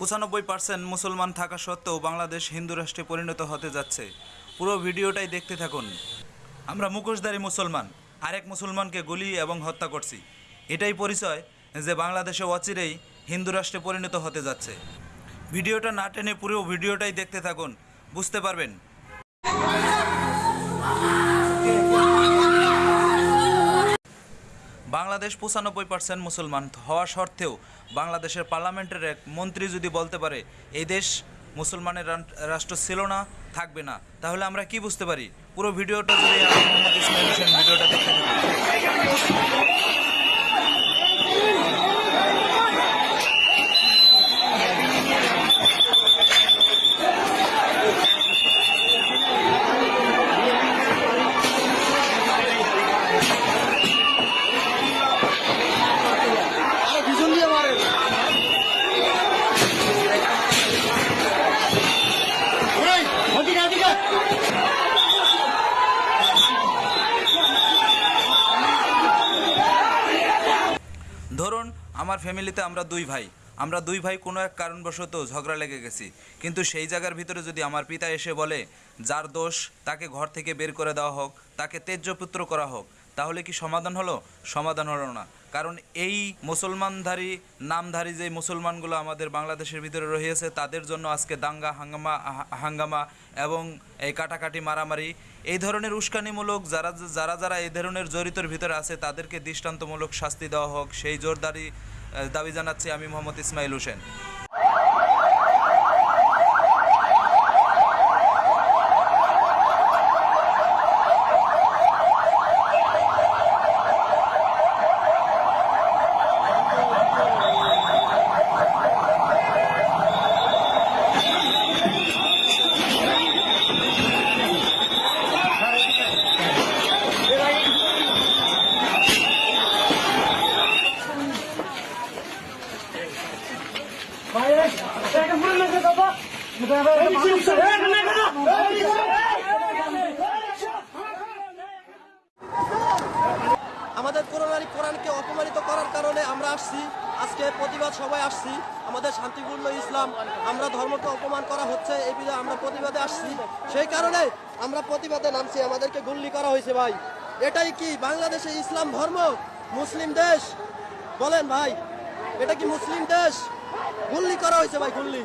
পঁচানব্বই পার্সেন্ট মুসলমান থাকা সত্ত্বেও বাংলাদেশ হিন্দু রাষ্ট্রে পরিণত হতে যাচ্ছে। পুরো ভিডিওটাই দেখতে থাকুন। আমরা মুখোশধারী মুসলমান, আরেক মুসলমানকে গুলি এবং হত্যা করছি। এটাই পরিচয় যে বাংলাদেশে অচিরেই হিন্দু রাষ্ট্রে পরিণত হতে যাচ্ছে। ভিডিওটা না টেনে পুরো ভিডিওটাই দেখতে থাকুন। বুঝতে পারবেন? বাংলাদেশ পঁচানব্বই পার্সেন্ট মুসলমান হওয়া সত্ত্বেও বাংলাদেশের পার্লামেন্টের এক মন্ত্রী যদি বলতে পারে, এই দেশ মুসলমানের রাষ্ট্র ছিল না, থাকবে না, তাহলে আমরা কি বুঝতে পারি? পুরো ভিডিওটা যদি মোহাম্মদ ইসমাইল আমার ফ্যামিলিতে আমরা দুই ভাই। আমরা দুই ভাই কোনো এক কারণবশত ঝগড়া লেগে গেছি। কিন্তু সেই জায়গার ভিতরে যদি আমার পিতা এসে বলে, যার দোষ, তাকে ঘর থেকে বের করে দেওয়া হোক, তাকে তেজ্যপুত্র করা হোক, তাহলে কি সমাধান হলো? সমাধান হলো না। কারণ এই মুসলমানধারী, নামধারী যে মুসলমানগুলো আমাদের বাংলাদেশের ভিতরে রয়েছে তাদের জন্য আজকে দাঙ্গা, হাঙ্গামা হাঙ্গামা এবং এই কাটাকাটি মারামারি, এই ধরনের উস্কানিমূলক যারা যারা যারা এই ধরনের জড়িতর ভিতরে আছে, তাদেরকে দৃষ্টান্তমূলক শাস্তি দেওয়া হোক, সেই জোরদারি দাবি জানাচ্ছি আমি মোহাম্মদ ইসমাইল হোসেন। আমাদের কোরআনারি কোরআনকে অপমানিত করার কারণে আমরা আসছি, আজকে প্রতিবাদ সবাই আসছি, আমাদের শান্তিপূর্ণ ইসলাম, আমরা ধর্মকে অপমান করা হচ্ছে, এই বিষয়ে আমরা প্রতিবাদে আসছি। সেই কারণে আমরা প্রতিবাদে নামছি, আমাদেরকে গুল্লি করা হয়েছে ভাই। এটাই কি বাংলাদেশে ইসলাম ধর্ম? মুসলিম দেশ? বলেন ভাই, এটা কি মুসলিম দেশ? গুল্লি করা হয়েছে ভাই গুল্লি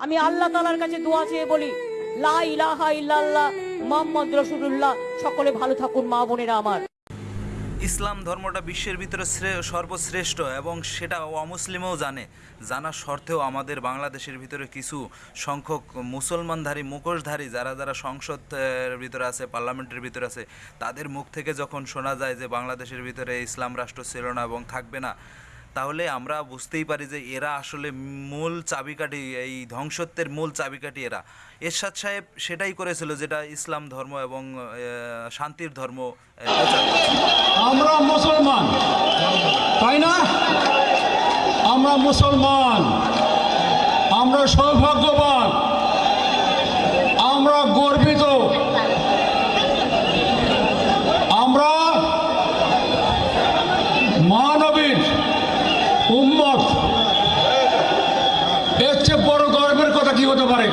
আমি আল্লাহ তালার কাছে দোয়া চেয়ে বলি, লা ইলাহা সকলে ভালো থাকুন, মা বোনেরা আমার। ইসলাম ধর্মটা বিশ্বের ভিতরে শ্রে- সর্বশ্রেষ্ঠ এবং সেটা অমুসলিমও জানে। জানা সত্ত্বেও আমাদের বাংলাদেশের ভিতরে কিছু সংখ্যক মুসলমানধারী, মুখোশধারী, যারা যারা সংসদের ভিতরে আছে, পার্লামেন্টের ভিতরে আছে, তাদের মুখ থেকে যখন শোনা যায় যে বাংলাদেশের ভিতরে ইসলাম রাষ্ট্র ছিল না এবং থাকবে না তাহলে আমরা বুঝতেই পারি যে এরা আসলে মূল চাবিকাঠি, এই ধ্বংসত্বের মূল চাবিকাঠি এরা। এরশাদ সাহেব সেটাই করেছিল যেটা ইসলাম ধর্ম এবং শান্তির ধর্ম। আমরা মুসলমান। তাই না? আমরা মুসলমান। আমরা সৌভাগ্যবান। উম্মত। এর চেয়ে বড় গর্বের কথা কি হতে পারে?